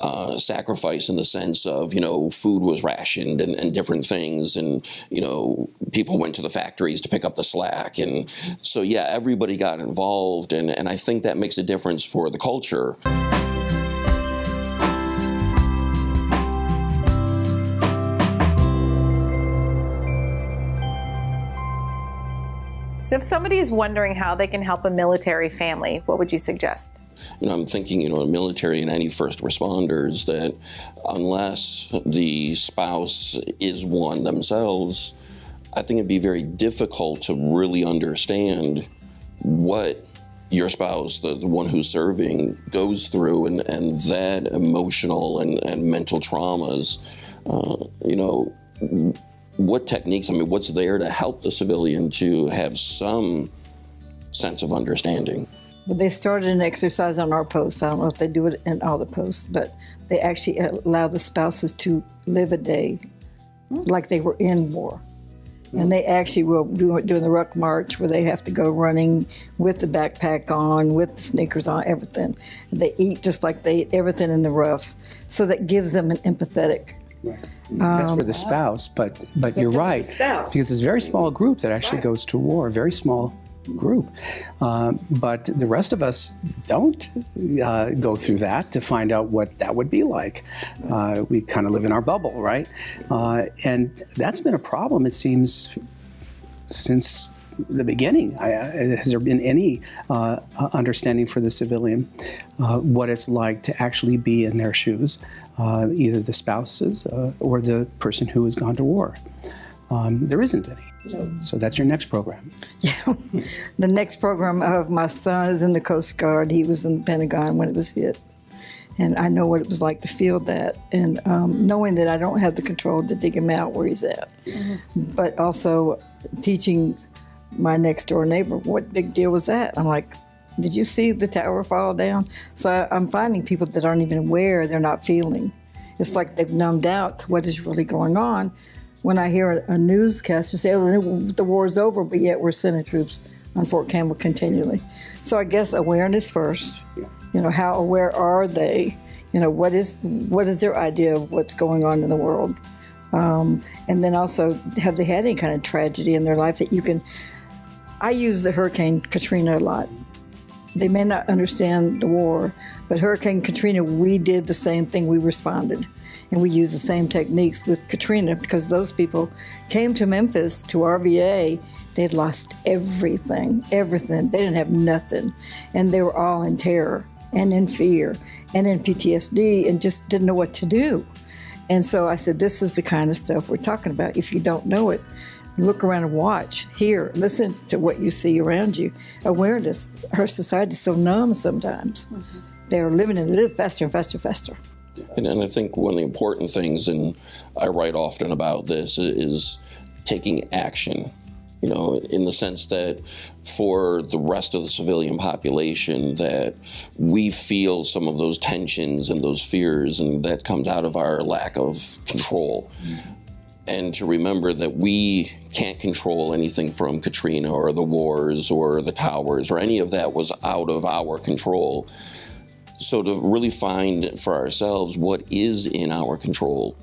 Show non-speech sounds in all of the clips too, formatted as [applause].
uh, sacrifice in the sense of you know food was rationed and, and, different things. And you know people went to the factories to pick up the slack. And so yeah everybody got involved. And, and I think that makes a difference for the culture. So if somebody is wondering how they can help a military family, what would you suggest? You know, I'm thinking, you know, a military and any first responders that unless the spouse is one themselves, I think it'd be very difficult to really understand what your spouse, the, the one who's serving, goes through and, and that emotional and, and mental traumas, uh, you know, what techniques, I mean, what's there to help the civilian to have some sense of understanding? Well, they started an exercise on our post. I don't know if they do it in all the posts, but they actually allow the spouses to live a day like they were in war. And they actually will do doing the ruck march where they have to go running with the backpack on, with the sneakers on, everything. They eat just like they eat everything in the rough. So that gives them an empathetic Right. That's for the spouse, but but you're right because it's a very small group that actually goes to war. Very small group, uh, but the rest of us don't uh, go through that to find out what that would be like. Uh, we kind of live in our bubble, right? Uh, and that's been a problem. It seems since the beginning. I, has there been any uh, understanding for the civilian uh, what it's like to actually be in their shoes, uh, either the spouses uh, or the person who has gone to war? Um, there isn't any. So that's your next program. [laughs] Yeah. the next program of my son is in the Coast Guard. He was in the Pentagon when it was hit. And I know what it was like to feel that. And um, knowing that I don't have the control to dig him out where he's at. Mm-hmm. But also teaching my next door neighbor, what big deal was that? I'm like, did you see the tower fall down? So I, I'm finding people that aren't even aware they're not feeling. It's like they've numbed out what is really going on. When I hear a, a newscaster say, oh, the war's over, but yet we're sending troops on Fort Campbell continually. So I guess awareness first. You know, how aware are they? You know, what is what is their idea of what's going on in the world? Um, and then also, have they had any kind of tragedy in their life that you can I use the Hurricane Katrina a lot. They may not understand the war, but Hurricane Katrina, we did the same thing. We responded. And we used the same techniques with Katrina because those people came to Memphis, to RVA. They'd lost everything, everything. They didn't have nothing. And they were all in terror and in fear and in PTSD and just didn't know what to do. And so I said, This is the kind of stuff we're talking about. If you don't know it, look around and watch, hear, listen to what you see around you. Awareness. Our society is so numb sometimes. Mm-hmm. They're living and live faster and faster and faster. And, and I think one of the important things, and I write often about this, is taking action you know, in the sense that for the rest of the civilian population, that we feel some of those tensions and those fears, and that comes out of our lack of control. Mm-hmm and to remember that we can't control anything from Katrina or the wars or the towers or any of that was out of our control. So to really find for ourselves what is in our control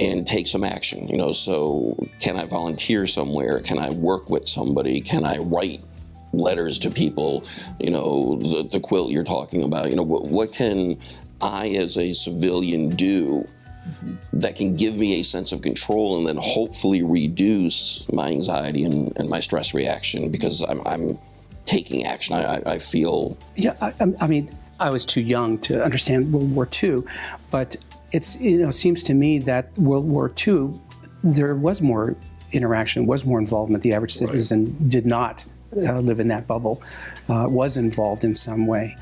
and take some action, you know, so can I volunteer somewhere? Can I work with somebody? Can I write letters to people? You know, the, the quilt you're talking about, you know, what, what can I as a civilian do that can give me a sense of control and then hopefully reduce my anxiety and, and my stress reaction because I'm, I'm taking action. I, I, feel. Yeah, I, I, mean, I was too young to understand World War II, but it's you know seems to me that World War II there was more interaction, was more involvement. The average citizen right. did not uh, live in that bubble, uh, was involved in some way.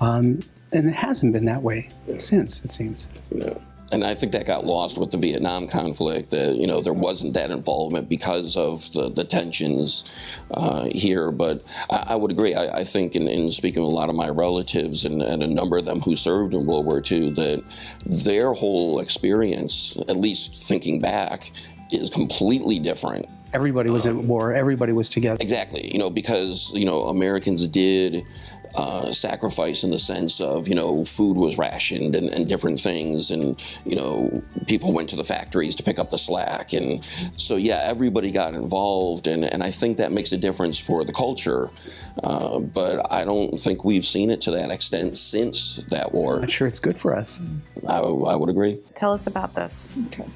Um, and it hasn't been that way since, it seems. Yeah and I think that got lost with the Vietnam conflict. You know there wasn't that involvement because of the, the tensions uh, here. But I, I would agree. I, I think in, in, speaking with a lot of my relatives and, and, a number of them who served in World War II, that their whole experience, at least thinking back, is completely different Everybody was um, at war. Everybody was together. Exactly. You know, because you know Americans did uh, sacrifice in the sense of, you know, food was rationed and, and different things. And, you know, people went to the factories to pick up the slack. And so, yeah, everybody got involved. And, and I think that makes a difference for the culture. Uh, but I don't think we've seen it to that extent since that war. I'm sure it's good for us. I, I would agree. Tell us about this. Okay.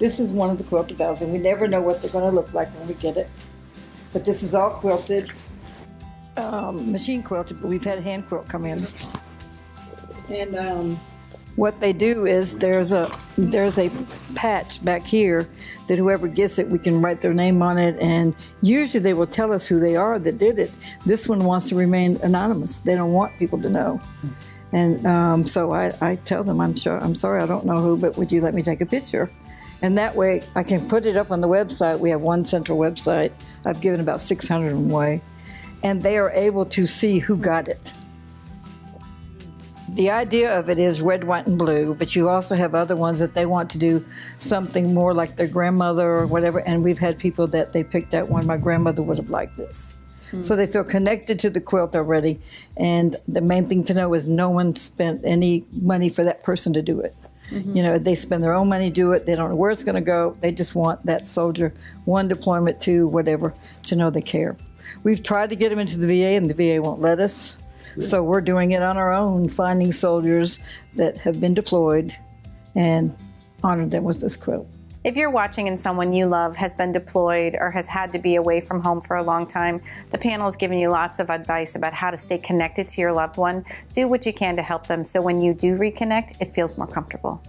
This is one of the quilted bells, and we never know what they're going to look like when we get it. But this is all quilted, um, machine quilted, but we've had hand quilt come in. And um, what they do is there's a there's a patch back here that whoever gets it, we can write their name on it, and usually they will tell us who they are that did it. This one wants to remain anonymous. They don't want people to know. And um, so I, I tell them, I'm sure, I'm sorry, I don't know who, but would you let me take a picture? And that way I can put it up on the website. We have one central website. I've given about 600 away. And they are able to see who got it. The idea of it is red, white, and blue, but you also have other ones that they want to do something more like their grandmother or whatever. And we've had people that they picked that one. My grandmother would have liked this. Hmm. So they feel connected to the quilt already. And the main thing to know is no one spent any money for that person to do it. Mm-hmm. You know, they spend their own money do it. They don't know where it's going to go. They just want that soldier, one deployment, two, whatever, to know they care. We've tried to get them into the VA, and the VA won't let us. So we're doing it on our own, finding soldiers that have been deployed and honor them with this quilt. If you're watching and someone you love has been deployed or has had to be away from home for a long time, the panel is giving you lots of advice about how to stay connected to your loved one. Do what you can to help them so when you do reconnect, it feels more comfortable.